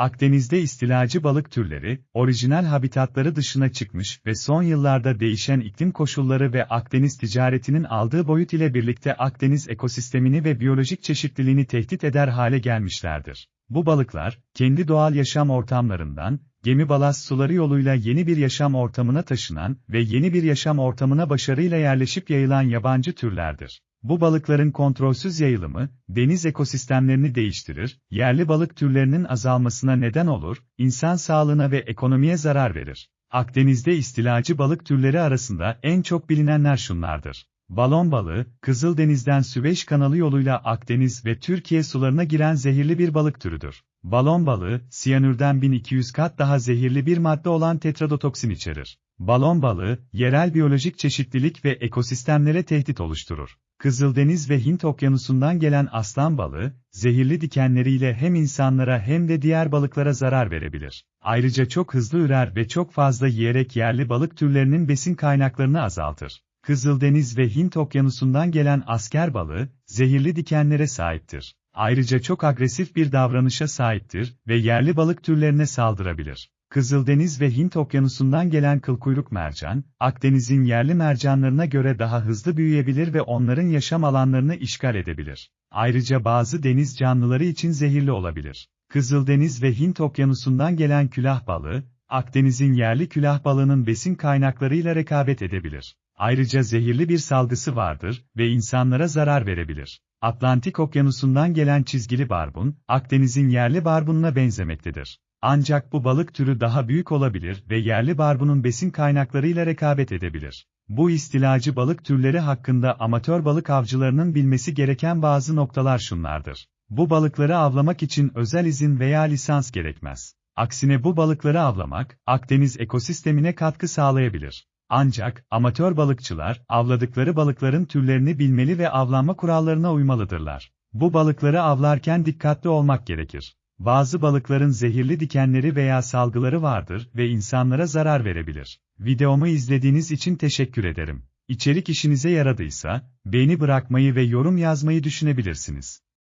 Akdeniz'de istilacı balık türleri, orijinal habitatları dışına çıkmış ve son yıllarda değişen iklim koşulları ve Akdeniz ticaretinin aldığı boyut ile birlikte Akdeniz ekosistemini ve biyolojik çeşitliliğini tehdit eder hale gelmişlerdir. Bu balıklar, kendi doğal yaşam ortamlarından, gemi balast suları yoluyla yeni bir yaşam ortamına taşınan ve yeni bir yaşam ortamına başarıyla yerleşip yayılan yabancı türlerdir. Bu balıkların kontrolsüz yayılımı, deniz ekosistemlerini değiştirir, yerli balık türlerinin azalmasına neden olur, insan sağlığına ve ekonomiye zarar verir. Akdeniz'de istilacı balık türleri arasında en çok bilinenler şunlardır. Balon balığı, Kızıldeniz'den Süveyş kanalı yoluyla Akdeniz ve Türkiye sularına giren zehirli bir balık türüdür. Balon balığı, siyanürden 1200 kat daha zehirli bir madde olan tetradotoksin içerir. Balon balığı, yerel biyolojik çeşitlilik ve ekosistemlere tehdit oluşturur. Kızıldeniz ve Hint okyanusundan gelen aslan balığı, zehirli dikenleriyle hem insanlara hem de diğer balıklara zarar verebilir. Ayrıca çok hızlı ürer ve çok fazla yiyerek yerli balık türlerinin besin kaynaklarını azaltır. Kızıldeniz ve Hint okyanusundan gelen asker balığı, zehirli dikenlere sahiptir. Ayrıca çok agresif bir davranışa sahiptir ve yerli balık türlerine saldırabilir. Kızıldeniz ve Hint okyanusundan gelen kılkuyruk mercan, Akdeniz'in yerli mercanlarına göre daha hızlı büyüyebilir ve onların yaşam alanlarını işgal edebilir. Ayrıca bazı deniz canlıları için zehirli olabilir. Kızıldeniz ve Hint okyanusundan gelen külah balığı, Akdeniz'in yerli külah balığının besin kaynaklarıyla rekabet edebilir. Ayrıca zehirli bir salgısı vardır ve insanlara zarar verebilir. Atlantik okyanusundan gelen çizgili barbun, Akdeniz'in yerli barbununa benzemektedir. Ancak bu balık türü daha büyük olabilir ve yerli barbunun besin kaynaklarıyla rekabet edebilir. Bu istilacı balık türleri hakkında amatör balık avcılarının bilmesi gereken bazı noktalar şunlardır. Bu balıkları avlamak için özel izin veya lisans gerekmez. Aksine bu balıkları avlamak, Akdeniz ekosistemine katkı sağlayabilir. Ancak, amatör balıkçılar, avladıkları balıkların türlerini bilmeli ve avlanma kurallarına uymalıdırlar. Bu balıkları avlarken dikkatli olmak gerekir. Bazı balıkların zehirli dikenleri veya salgıları vardır ve insanlara zarar verebilir. Videomu izlediğiniz için teşekkür ederim. İçerik işinize yaradıysa, beğeni bırakmayı ve yorum yazmayı düşünebilirsiniz.